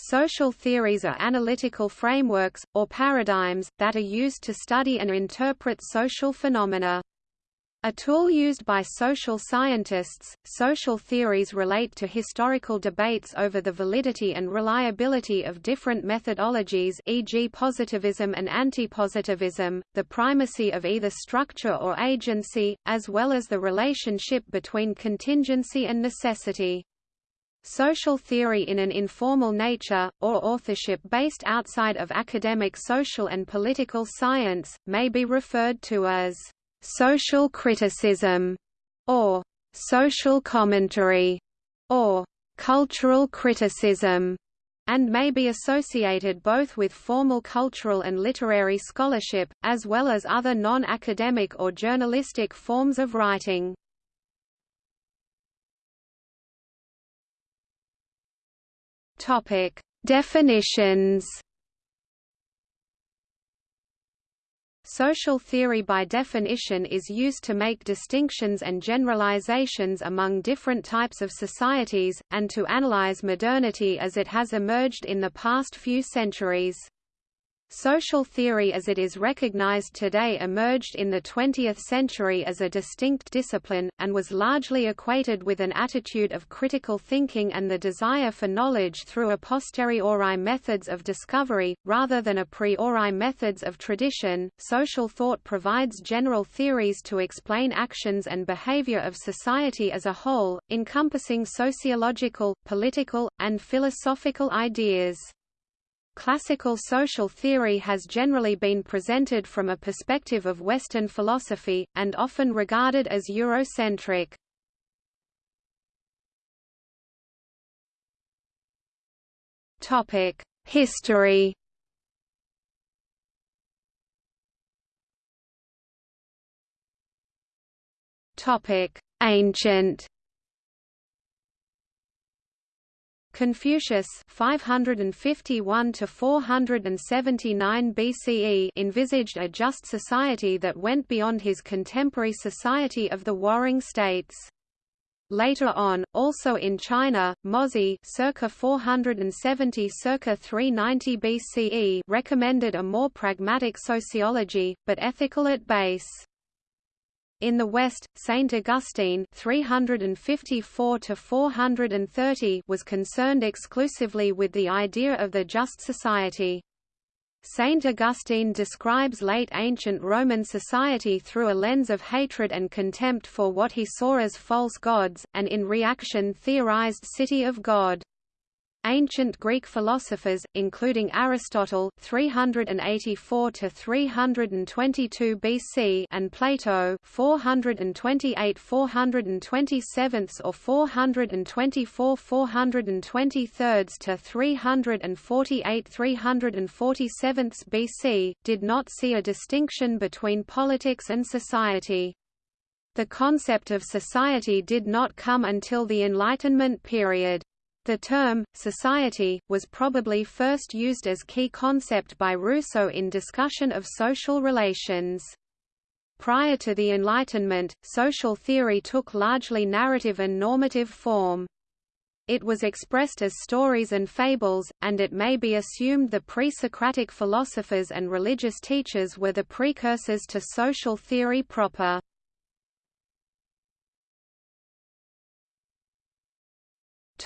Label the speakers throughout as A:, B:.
A: Social theories are analytical frameworks, or paradigms, that are used to study and interpret social phenomena. A tool used by social scientists, social theories relate to historical debates over the validity and reliability of different methodologies e.g. positivism and antipositivism, the primacy of either structure or agency, as well as the relationship between contingency and necessity. Social theory in an informal nature, or authorship based outside of academic social and political science, may be referred to as social criticism, or social commentary, or cultural criticism, and may be associated both with formal cultural and literary scholarship, as well as other non-academic or journalistic forms of writing. Topic: Definitions Social theory by definition is used to make distinctions and generalizations among different types of societies, and to analyze modernity as it has emerged in the past few centuries. Social theory as it is recognized today emerged in the 20th century as a distinct discipline, and was largely equated with an attitude of critical thinking and the desire for knowledge through a posteriori methods of discovery, rather than a priori methods of tradition. Social thought provides general theories to explain actions and behavior of society as a whole, encompassing sociological, political, and philosophical ideas. Classical social theory has generally been presented from a perspective of Western philosophy, and often regarded as Eurocentric. History Ancient Confucius 551 to 479 BCE envisaged a just society that went beyond his contemporary society of the warring states. Later on, also in China, Mozi circa 470 circa 390 BCE recommended a more pragmatic sociology, but ethical at base. In the West, Saint Augustine 354 was concerned exclusively with the idea of the just society. Saint Augustine describes late ancient Roman society through a lens of hatred and contempt for what he saw as false gods, and in reaction theorized City of God. Ancient Greek philosophers, including Aristotle 384 to 322 BC and Plato 428 427 or 424 423 to 348 347 BC, did not see a distinction between politics and society. The concept of society did not come until the Enlightenment period. The term, society, was probably first used as key concept by Rousseau in discussion of social relations. Prior to the Enlightenment, social theory took largely narrative and normative form. It was expressed as stories and fables, and it may be assumed the pre-Socratic philosophers and religious teachers were the precursors to social theory proper.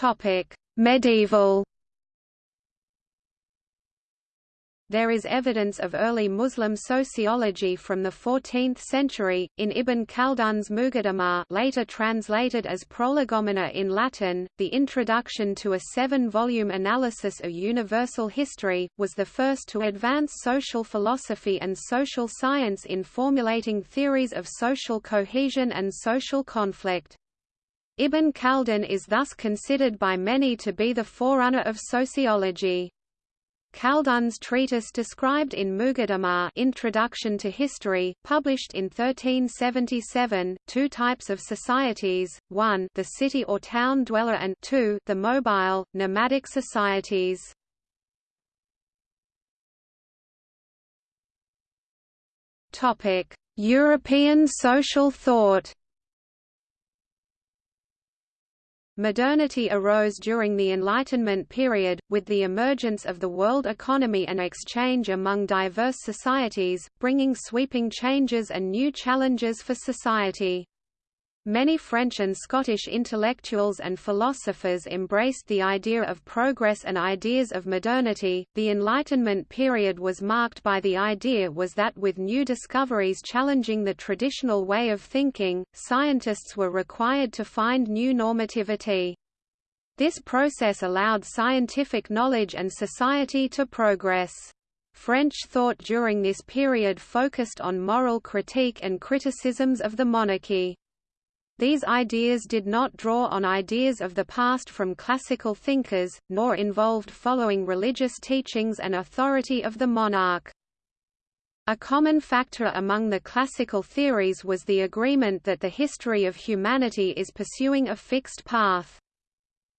A: Topic: Medieval There is evidence of early Muslim sociology from the 14th century, in Ibn Khaldun's Muqaddimah later translated as Prolegomena in Latin. The introduction to a seven-volume analysis of universal history, was the first to advance social philosophy and social science in formulating theories of social cohesion and social conflict. Ibn Khaldun is thus considered by many to be the forerunner of sociology. Khaldun's treatise described in Muqaddimah Introduction to History, published in 1377, two types of societies, one the city or town dweller and two the mobile, nomadic societies. European social thought Modernity arose during the Enlightenment period, with the emergence of the world economy and exchange among diverse societies, bringing sweeping changes and new challenges for society. Many French and Scottish intellectuals and philosophers embraced the idea of progress and ideas of modernity. The Enlightenment period was marked by the idea was that with new discoveries challenging the traditional way of thinking, scientists were required to find new normativity. This process allowed scientific knowledge and society to progress. French thought during this period focused on moral critique and criticisms of the monarchy. These ideas did not draw on ideas of the past from classical thinkers, nor involved following religious teachings and authority of the monarch. A common factor among the classical theories was the agreement that the history of humanity is pursuing a fixed path.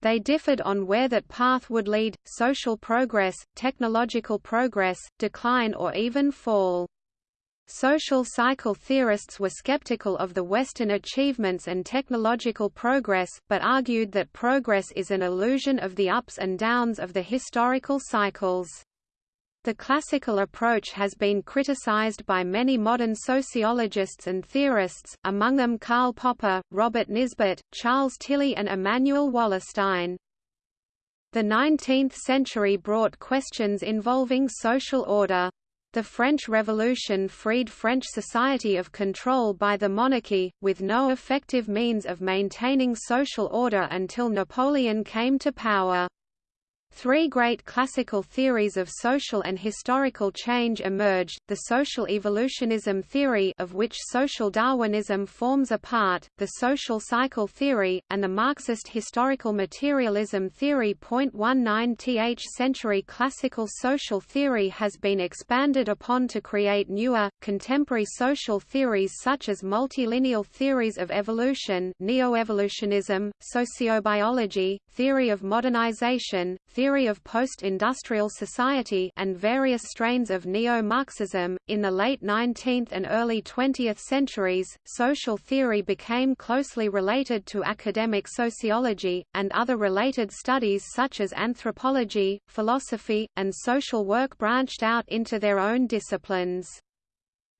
A: They differed on where that path would lead, social progress, technological progress, decline or even fall. Social cycle theorists were skeptical of the Western achievements and technological progress, but argued that progress is an illusion of the ups and downs of the historical cycles. The classical approach has been criticized by many modern sociologists and theorists, among them Karl Popper, Robert Nisbet, Charles Tilly and Immanuel Wallerstein. The 19th century brought questions involving social order. The French Revolution freed French society of control by the monarchy, with no effective means of maintaining social order until Napoleon came to power. Three great classical theories of social and historical change emerged, the social evolutionism theory of which social Darwinism forms a part, the social cycle theory, and the Marxist historical materialism theory. 19th century classical social theory has been expanded upon to create newer, contemporary social theories such as multilineal theories of evolution neo-evolutionism, sociobiology, theory of modernization, theory of post-industrial society and various strains of neo-Marxism. In the late 19th and early 20th centuries, social theory became closely related to academic sociology, and other related studies such as anthropology, philosophy, and social work branched out into their own disciplines.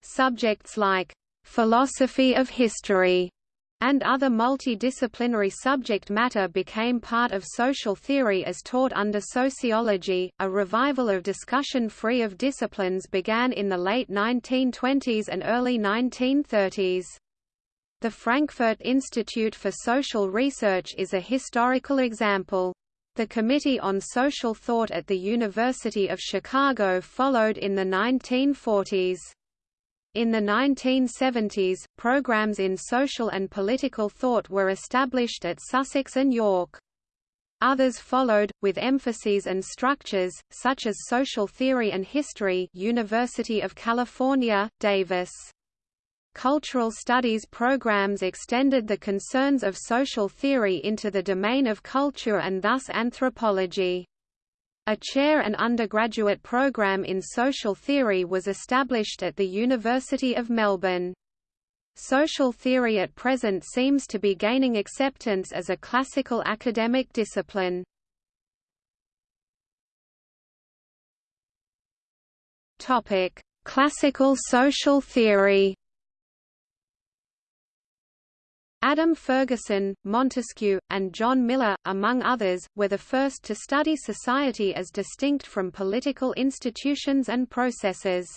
A: Subjects like philosophy of history and other multidisciplinary subject matter became part of social theory as taught under sociology. A revival of discussion free of disciplines began in the late 1920s and early 1930s. The Frankfurt Institute for Social Research is a historical example. The Committee on Social Thought at the University of Chicago followed in the 1940s. In the 1970s, programs in social and political thought were established at Sussex and York. Others followed, with emphases and structures, such as social theory and history University of California, Davis. Cultural studies programs extended the concerns of social theory into the domain of culture and thus anthropology. A chair and undergraduate program in social theory was established at the University of Melbourne. Social theory at present seems to be gaining acceptance as a classical academic discipline. Topic: Classical social theory. Adam Ferguson, Montesquieu, and John Millar, among others, were the first to study society as distinct from political institutions and processes.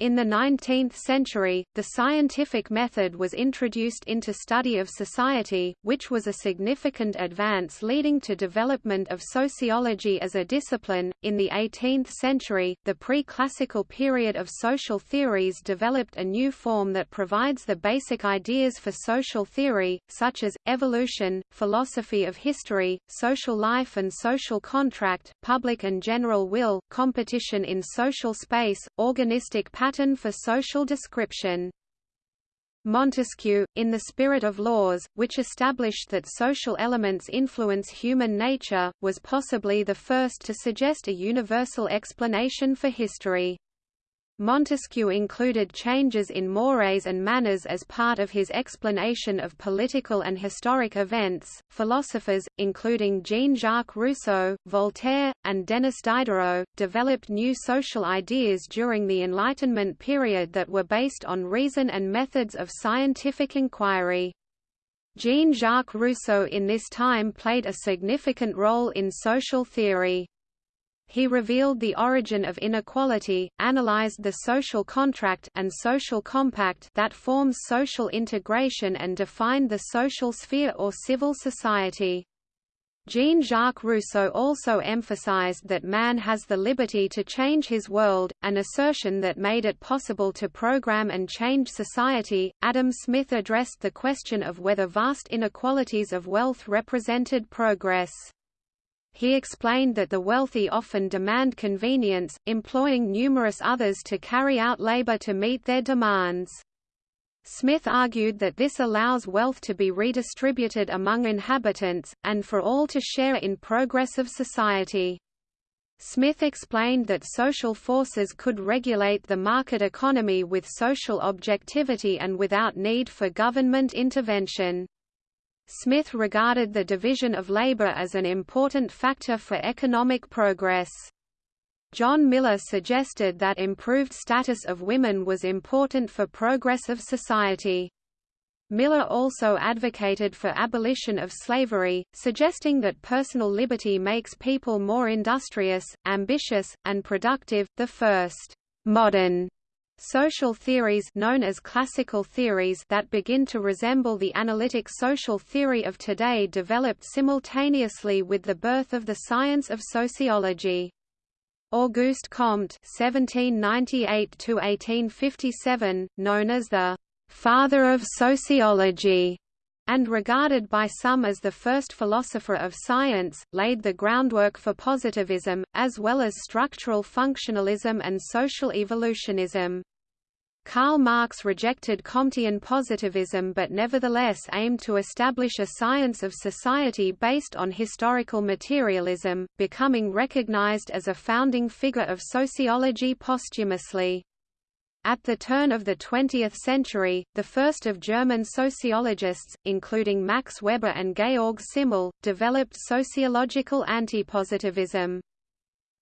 A: In the 19th century, the scientific method was introduced into study of society, which was a significant advance leading to development of sociology as a discipline. In the 18th century, the pre-classical period of social theories developed a new form that provides the basic ideas for social theory, such as evolution, philosophy of history, social life and social contract, public and general will, competition in social space, organistic patterns pattern for social description. Montesquieu, in the spirit of laws, which established that social elements influence human nature, was possibly the first to suggest a universal explanation for history. Montesquieu included changes in mores and manners as part of his explanation of political and historic events. Philosophers, including Jean Jacques Rousseau, Voltaire, and Denis Diderot, developed new social ideas during the Enlightenment period that were based on reason and methods of scientific inquiry. Jean-Jacques Rousseau in this time played a significant role in social theory. He revealed the origin of inequality, analyzed the social contract and social compact that forms social integration and defined the social sphere or civil society. Jean-Jacques Rousseau also emphasized that man has the liberty to change his world, an assertion that made it possible to program and change society. Adam Smith addressed the question of whether vast inequalities of wealth represented progress. He explained that the wealthy often demand convenience, employing numerous others to carry out labor to meet their demands. Smith argued that this allows wealth to be redistributed among inhabitants, and for all to share in progress of society. Smith explained that social forces could regulate the market economy with social objectivity and without need for government intervention. Smith regarded the division of labor as an important factor for economic progress. John Millar suggested that improved status of women was important for progress of society. Millar also advocated for abolition of slavery, suggesting that personal liberty makes people more industrious, ambitious, and productive. The first modern Social theories known as classical theories that begin to resemble the analytic social theory of today developed simultaneously with the birth of the science of sociology. Auguste Comte (1798–1857), known as the "father of sociology," and regarded by some as the first philosopher of science, laid the groundwork for positivism, as well as structural functionalism and social evolutionism. Karl Marx rejected Comtean positivism but nevertheless aimed to establish a science of society based on historical materialism, becoming recognized as a founding figure of sociology posthumously. At the turn of the 20th century, the first of German sociologists, including Max Weber and Georg Simmel, developed sociological antipositivism.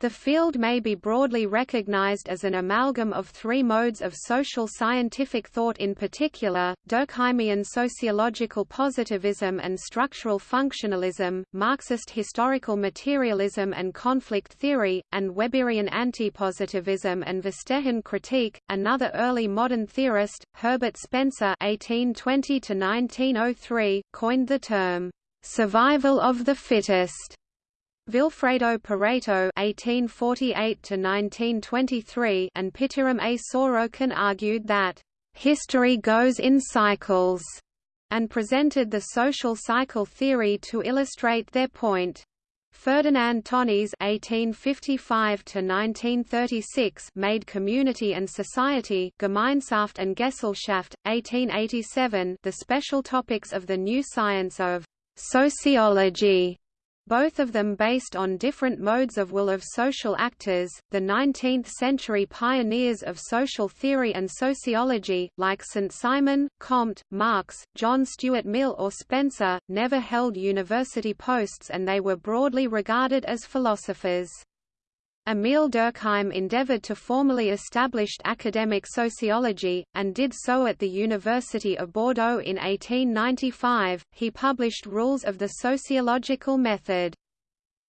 A: The field may be broadly recognized as an amalgam of three modes of social scientific thought in particular, Durkheimian sociological positivism and structural functionalism, Marxist historical materialism and conflict theory, and Weberian antipositivism and Verstehen critique. Another early modern theorist, Herbert Spencer (1820–1903), coined the term "survival of the fittest." Vilfredo Pareto (1848–1923) and Pitirim A. Sorokin argued that history goes in cycles, and presented the social cycle theory to illustrate their point. Ferdinand Tönnies (1855–1936) made Community and Society (Gemeinschaft and Gesellschaft, 1887) the special topics of the new science of sociology both of them based on different modes of will of social actors. The 19th century pioneers of social theory and sociology, like St. Simon, Comte, Marx, John Stuart Mill, or Spencer, never held university posts and they were broadly regarded as philosophers. Emile Durkheim endeavored to formally establish academic sociology, and did so at the University of Bordeaux in 1895. He published Rules of the Sociological Method.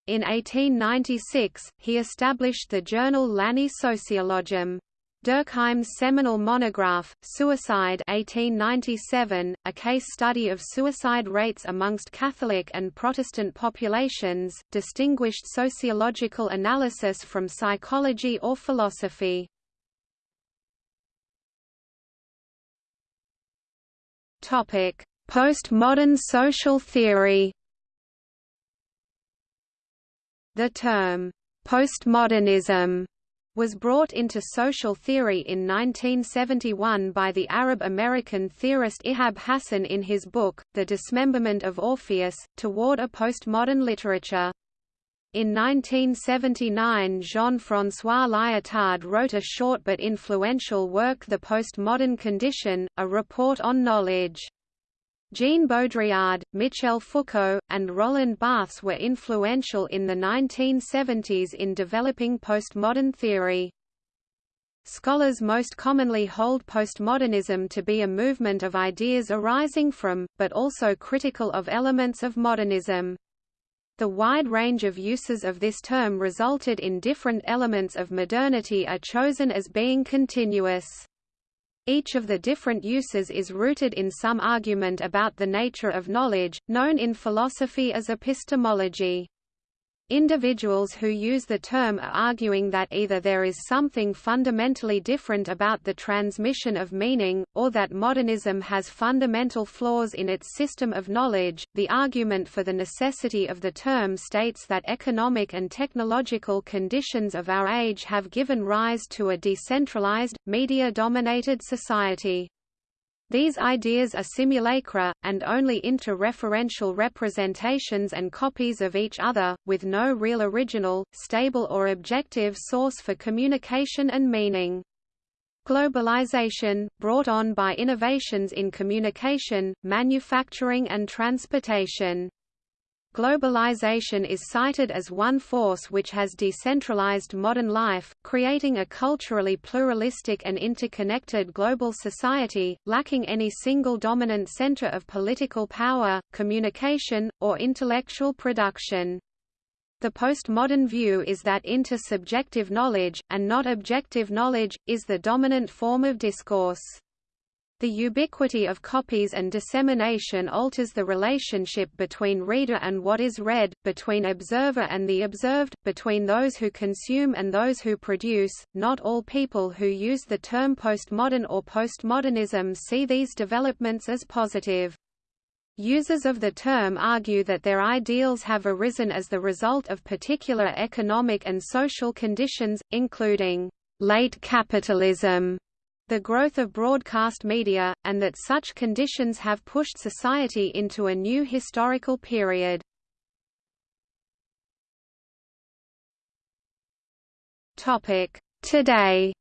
A: In 1896, he established the journal L'Année Sociologique. Durkheim's seminal monograph, Suicide 1897, a case study of suicide rates amongst Catholic and Protestant populations, distinguished sociological analysis from psychology or philosophy. Postmodern social theory The term, postmodernism was brought into social theory in 1971 by the Arab-American theorist Ihab Hassan in his book, The Dismemberment of Orpheus, toward a postmodern literature. In 1979 Jean-François Lyotard wrote a short but influential work The Postmodern Condition, a report on knowledge. Jean Baudrillard, Michel Foucault, and Roland Barthes were influential in the 1970s in developing postmodern theory. Scholars most commonly hold postmodernism to be a movement of ideas arising from, but also critical of elements of modernism. The wide range of uses of this term resulted in different elements of modernity are chosen as being continuous. Each of the different uses is rooted in some argument about the nature of knowledge, known in philosophy as epistemology. Individuals who use the term are arguing that either there is something fundamentally different about the transmission of meaning, or that modernism has fundamental flaws in its system of knowledge. The argument for the necessity of the term states that economic and technological conditions of our age have given rise to a decentralized, media dominated society. These ideas are simulacra, and only interreferential representations and copies of each other, with no real original, stable or objective source for communication and meaning. Globalization, brought on by innovations in communication, manufacturing and transportation. Globalization is cited as one force which has decentralized modern life, creating a culturally pluralistic and interconnected global society, lacking any single dominant center of political power, communication, or intellectual production. The postmodern view is that intersubjective knowledge, and not objective knowledge, is the dominant form of discourse. The ubiquity of copies and dissemination alters the relationship between reader and what is read, between observer and the observed, between those who consume and those who produce. Not all people who use the term postmodern or postmodernism see these developments as positive. Users of the term argue that their ideals have arisen as the result of particular economic and social conditions, including late capitalism the growth of broadcast media, and that such conditions have pushed society into a new historical period. Today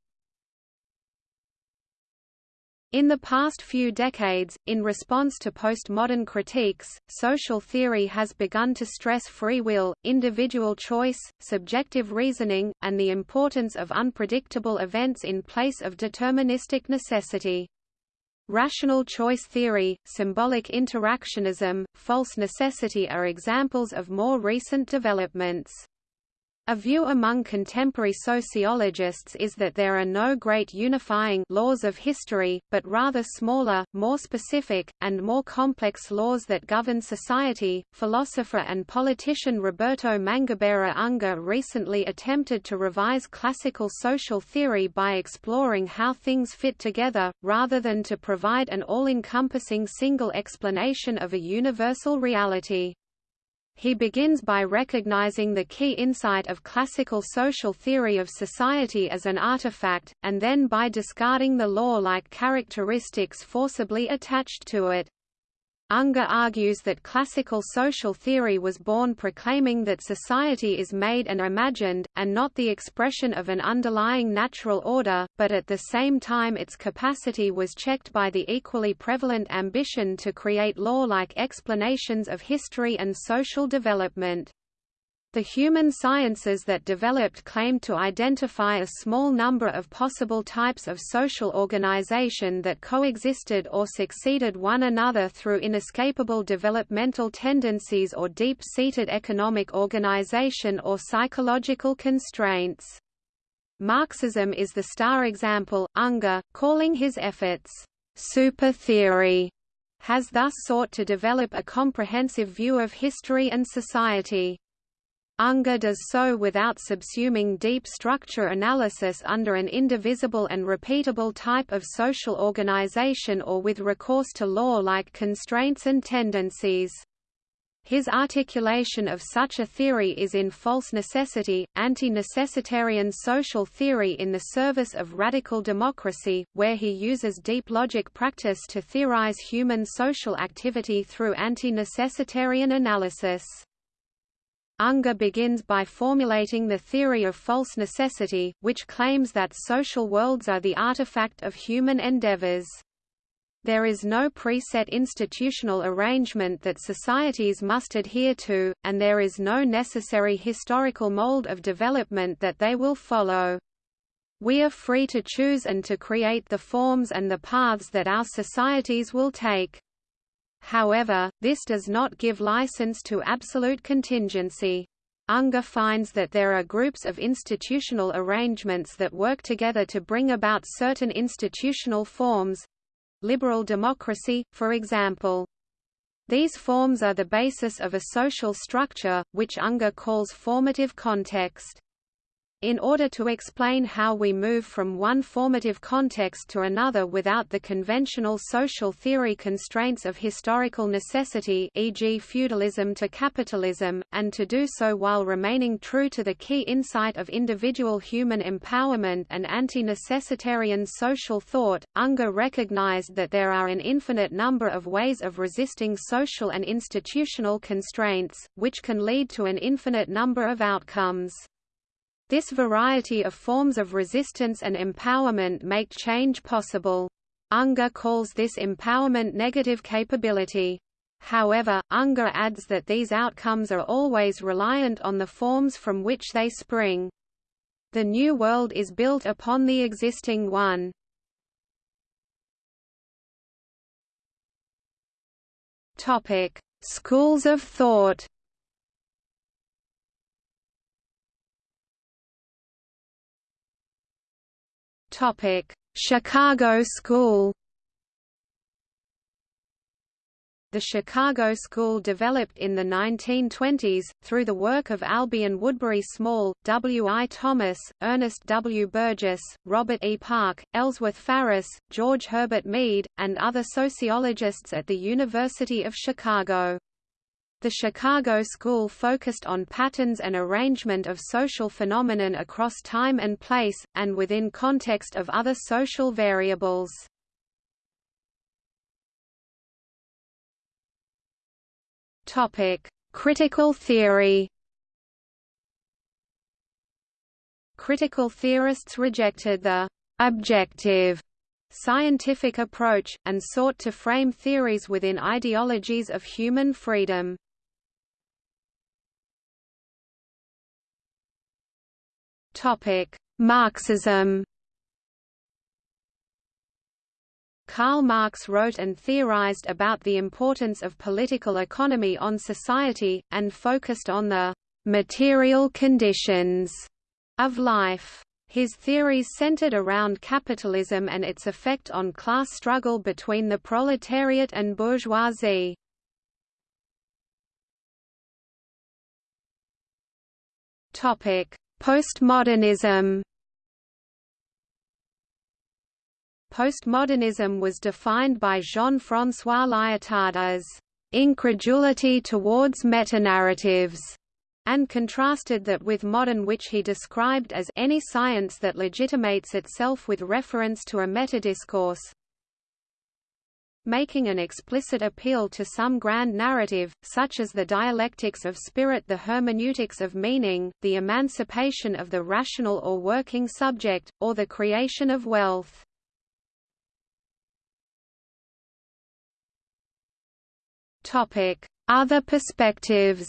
A: in the past few decades, in response to postmodern critiques, social theory has begun to stress free will, individual choice, subjective reasoning, and the importance of unpredictable events in place of deterministic necessity. Rational choice theory, symbolic interactionism, false necessity are examples of more recent developments. A view among contemporary sociologists is that there are no great unifying laws of history, but rather smaller, more specific, and more complex laws that govern society. Philosopher and politician Roberto Mangabeira Unger recently attempted to revise classical social theory by exploring how things fit together, rather than to provide an all-encompassing single explanation of a universal reality. He begins by recognizing the key insight of classical social theory of society as an artifact, and then by discarding the law-like characteristics forcibly attached to it. Unger argues that classical social theory was born proclaiming that society is made and imagined, and not the expression of an underlying natural order, but at the same time its capacity was checked by the equally prevalent ambition to create law-like explanations of history and social development. The human sciences that developed claimed to identify a small number of possible types of social organization that coexisted or succeeded one another through inescapable developmental tendencies or deep-seated economic organization or psychological constraints. Marxism is the star example. Unger, calling his efforts super theory, has thus sought to develop a comprehensive view of history and society. Unger does so without subsuming deep structure analysis under an indivisible and repeatable type of social organization or with recourse to law-like constraints and tendencies. His articulation of such a theory is in false necessity, anti-necessitarian social theory in the service of radical democracy, where he uses deep logic practice to theorize human social activity through anti-necessitarian analysis. Unger begins by formulating the theory of false necessity, which claims that social worlds are the artifact of human endeavors. There is no preset institutional arrangement that societies must adhere to, and there is no necessary historical mold of development that they will follow. We are free to choose and to create the forms and the paths that our societies will take. However, this does not give license to absolute contingency. Unger finds that there are groups of institutional arrangements that work together to bring about certain institutional forms—liberal democracy, for example. These forms are the basis of a social structure, which Unger calls formative context. In order to explain how we move from one formative context to another without the conventional social theory constraints of historical necessity e.g. feudalism to capitalism, and to do so while remaining true to the key insight of individual human empowerment and anti-necessitarian social thought, Unger recognized that there are an infinite number of ways of resisting social and institutional constraints, which can lead to an infinite number of outcomes. This variety of forms of resistance and empowerment make change possible. Unger calls this empowerment negative capability. However, Unger adds that these outcomes are always reliant on the forms from which they spring. The new world is built upon the existing one. Schools of thought. Topic: Chicago School. The Chicago School developed in the 1920s, through the work of Albion Woodbury Small, W. I. Thomas, Ernest W. Burgess, Robert E. Park, Ellsworth Faris, George Herbert Mead, and other sociologists at the University of Chicago. The Chicago School focused on patterns and arrangement of social phenomenon across time and place, and within context of other social variables. Critical theory Critical theorists rejected the «objective» scientific approach, and sought to frame theories within ideologies of human freedom. Marxism. Karl Marx wrote and theorized about the importance of political economy on society, and focused on the material conditions of life. His theories centered around capitalism and its effect on class struggle between the proletariat and bourgeoisie. Postmodernism. Postmodernism was defined by Jean-François Lyotard as incredulity towards metanarratives, and contrasted that with modern which he described as any science that legitimates itself with reference to a metadiscourse making an explicit appeal to some grand narrative, such as the dialectics of spirit the hermeneutics of meaning, the emancipation of the rational or working subject, or the creation of wealth. Other perspectives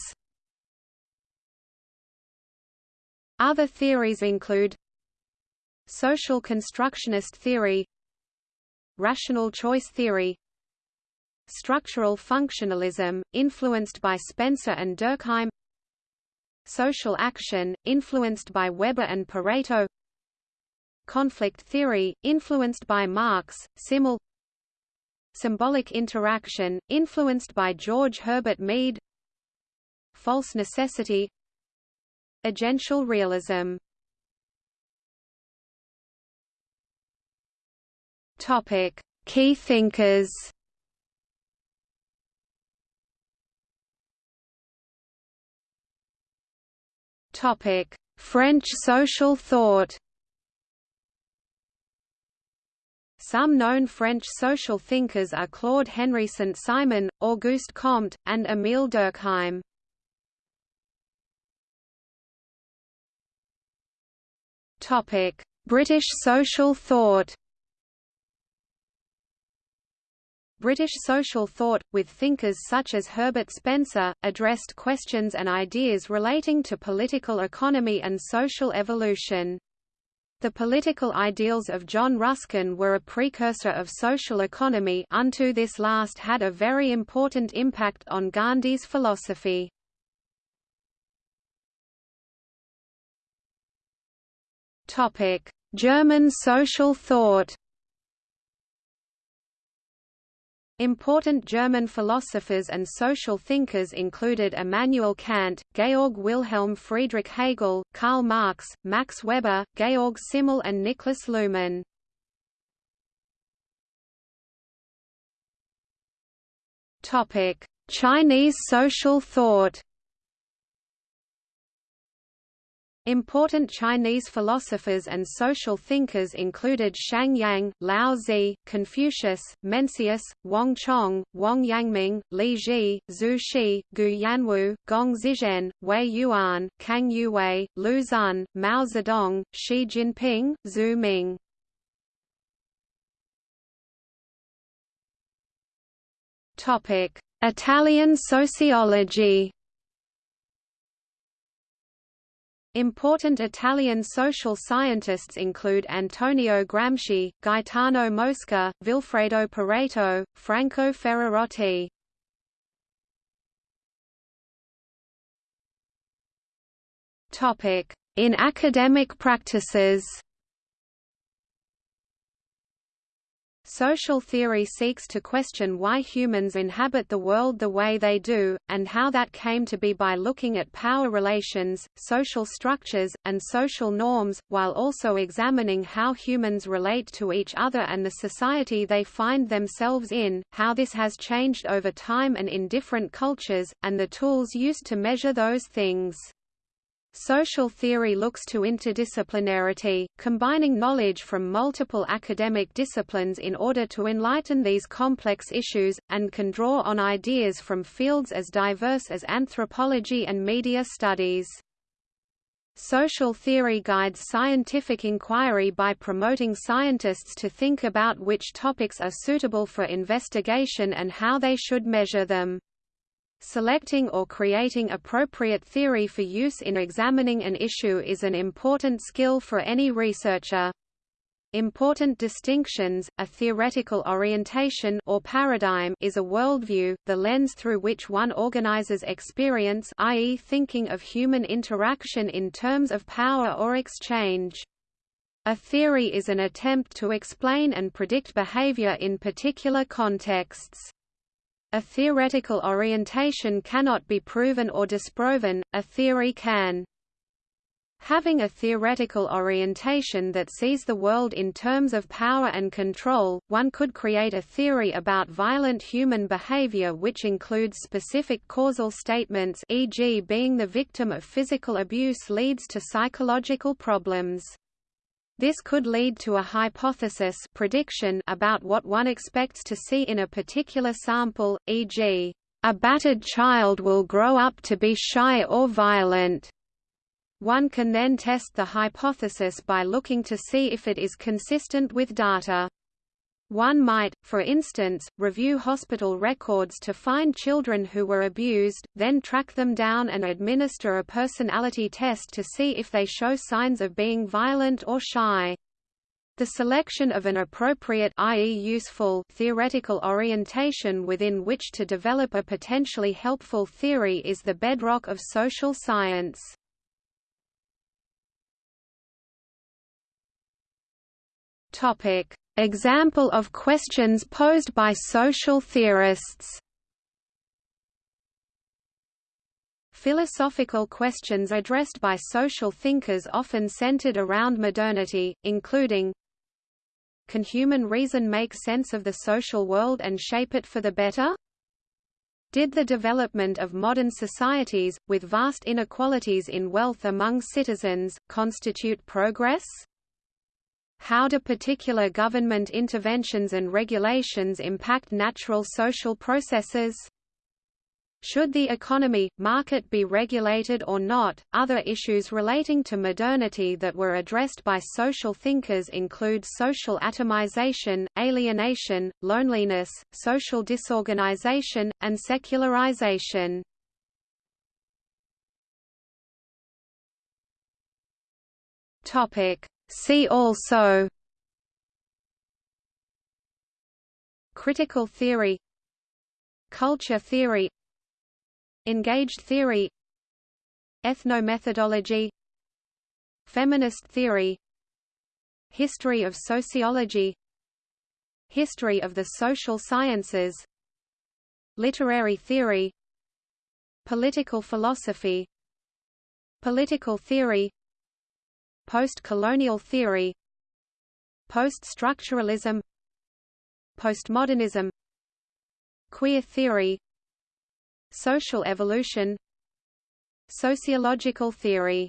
A: Other theories include Social constructionist theory Rational choice theory Structural functionalism, influenced by Spencer and Durkheim. Social action, influenced by Weber and Pareto. Conflict theory, influenced by Marx, Simmel. Symbolic interaction, influenced by George Herbert Mead. False necessity. Agential realism. Topic: Key thinkers. French social thought Some known French social thinkers are Claude Henri Saint-Simon, Auguste Comte, and Émile Durkheim. British social thought British social thought, with thinkers such as Herbert Spencer, addressed questions and ideas relating to political economy and social evolution. The political ideals of John Ruskin were a precursor of social economy unto this last had a very important impact on Gandhi's philosophy. German social thought Important German philosophers and social thinkers included Immanuel Kant, Georg Wilhelm Friedrich Hegel, Karl Marx, Max Weber, Georg Simmel and Niklas Luhmann. Chinese social thought Important Chinese philosophers and social thinkers included Shang Yang, Lao Confucius, Mencius, Wang Chong, Wang Yangming, Li Ji, Zhu Xi, Gu Yanwu, Gong Zizhen, Wei Yuan, Kang Youwei, Lu Xun, Mao Zedong, Xi Jinping, Zhu Ming. Italian sociology Important Italian social scientists include Antonio Gramsci, Gaetano Mosca, Vilfredo Pareto, Franco Ferrarotti. In academic practices Social theory seeks to question why humans inhabit the world the way they do, and how that came to be by looking at power relations, social structures, and social norms, while also examining how humans relate to each other and the society they find themselves in, how this has changed over time and in different cultures, and the tools used to measure those things. Social theory looks to interdisciplinarity, combining knowledge from multiple academic disciplines in order to enlighten these complex issues, and can draw on ideas from fields as diverse as anthropology and media studies. Social theory guides scientific inquiry by promoting scientists to think about which topics are suitable for investigation and how they should measure them. Selecting or creating appropriate theory for use in examining an issue is an important skill for any researcher. Important distinctions, a theoretical orientation or paradigm is a worldview, the lens through which one organizes experience i.e. thinking of human interaction in terms of power or exchange. A theory is an attempt to explain and predict behavior in particular contexts. A theoretical orientation cannot be proven or disproven, a theory can. Having a theoretical orientation that sees the world in terms of power and control, one could create a theory about violent human behavior which includes specific causal statements e.g. being the victim of physical abuse leads to psychological problems. This could lead to a hypothesis prediction about what one expects to see in a particular sample, e.g., a battered child will grow up to be shy or violent. One can then test the hypothesis by looking to see if it is consistent with data. One might, for instance, review hospital records to find children who were abused, then track them down and administer a personality test to see if they show signs of being violent or shy. The selection of an appropriate i.e. useful theoretical orientation within which to develop a potentially helpful theory is the bedrock of social science. Topic: Example of questions posed by social theorists Philosophical questions addressed by social thinkers often centered around modernity, including Can human reason make sense of the social world and shape it for the better? Did the development of modern societies, with vast inequalities in wealth among citizens, constitute progress? How do particular government interventions and regulations impact natural social processes? Should the economy, market be regulated or not? Other issues relating to modernity that were addressed by social thinkers include social atomization, alienation, loneliness, social disorganization, and secularization. Topic. See also Critical theory Culture theory Engaged theory Ethnomethodology Feminist theory History of sociology History of the social sciences Literary theory Political philosophy Political theory Post-colonial theory Post-structuralism Postmodernism Queer theory Social evolution Sociological theory